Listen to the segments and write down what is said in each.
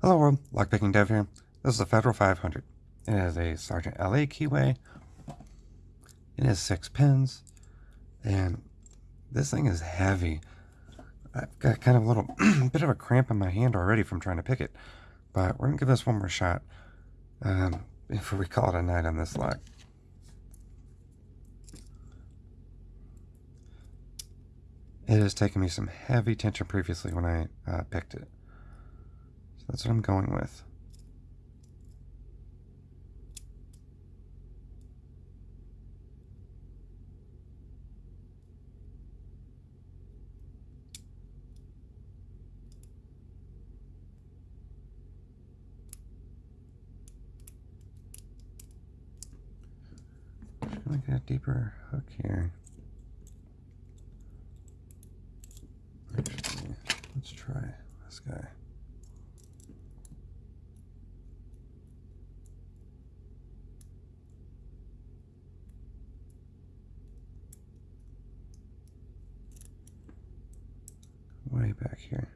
Hello world, Lockpicking Dev here. This is the Federal 500. It has a Sargent LA keyway. It has six pins. And this thing is heavy. I've got kind of a little bit of a cramp in my hand already from trying to pick it. But we're going to give this one more shot um, before we call it a night on this lock. It has taken me some heavy tension previously when I uh, picked it. That's what I'm going with. Get a deeper hook here. Actually, let's try this guy. Back here.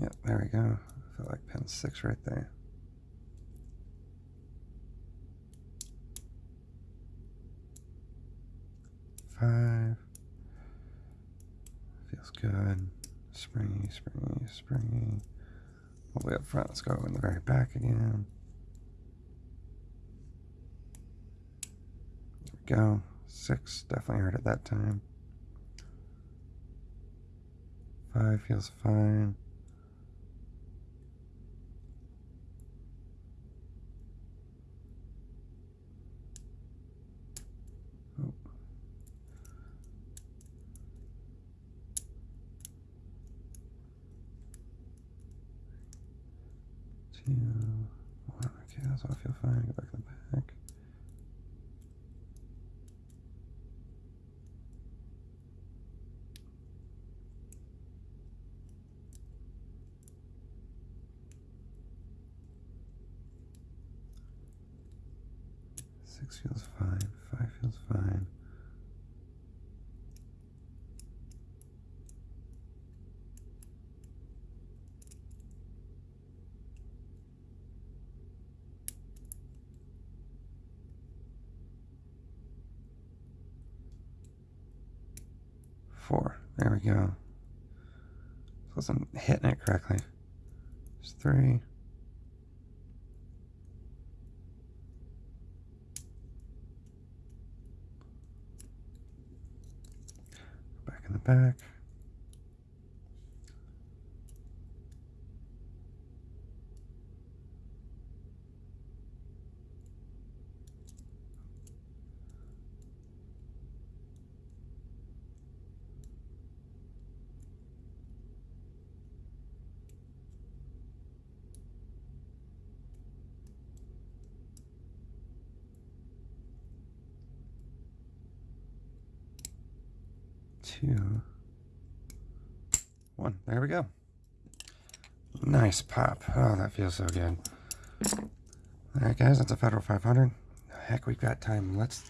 Yep, there we go. I feel like pin six right there. Five. Feels good. Springy, springy, springy. All the way up front. Let's go in the very back again. There we go. Six definitely hurt at that time. Five feels fine. Oh. Two, one. Okay, that's all I feel fine. Go back to the back. Six feels fine. Five feels fine. Four. There we go. Wasn't hitting it correctly. There's three. Back two, one. There we go. Nice pop. Oh, that feels so good. All right, guys, that's a Federal 500. Heck, we've got time. Let's.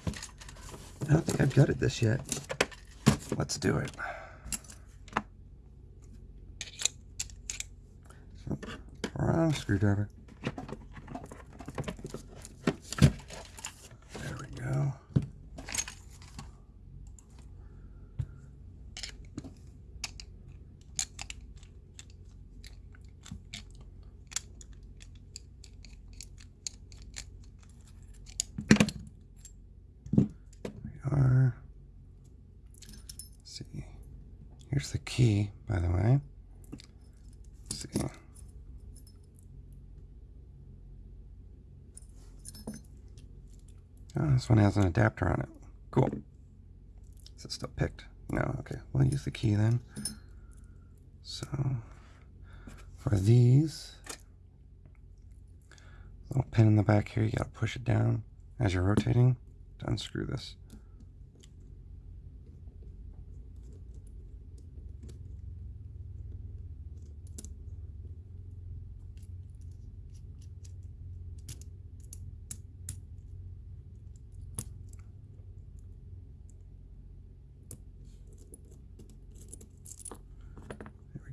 I don't think I've gutted this yet. Let's do it. Wrong screwdriver. There we go. we are. Let's see. Here's the key, by the way. Let's see. Oh, this one has an adapter on it. Cool. Is it still picked? No, okay. We'll use the key then. So, for these, little pin in the back here, you gotta push it down as you're rotating to unscrew this.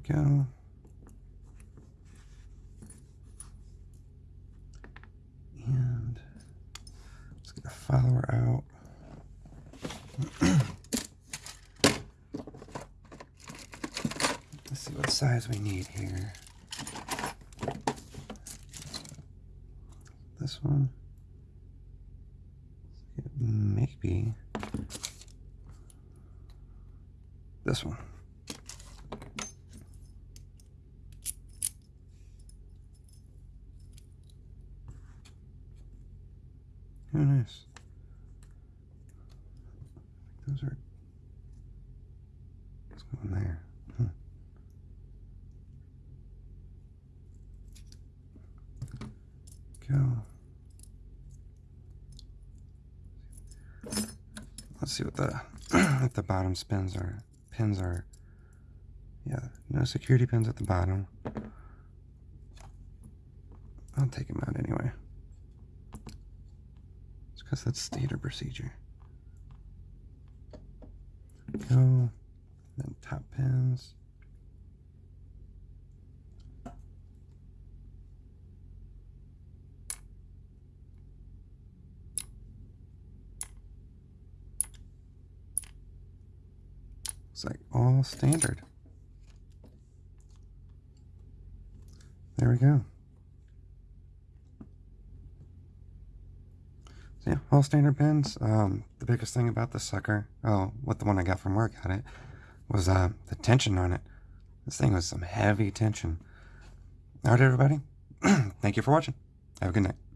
Go. And let's get a follower out. let's see what size we need here. This one. Maybe this one. Oh, nice. Those are. What's going there? Go. Let's see what the what the bottom spins are. Pins are. Yeah, no security pins at the bottom. I'll take them out anyway. Because that's standard procedure. Go. Then top pins. It's like all standard. There we go. Yeah, all standard pins. Um, the biggest thing about this sucker, oh, what the one I got from work had it, was uh, the tension on it. This thing was some heavy tension. Alright everybody, thank you for watching. Have a good night.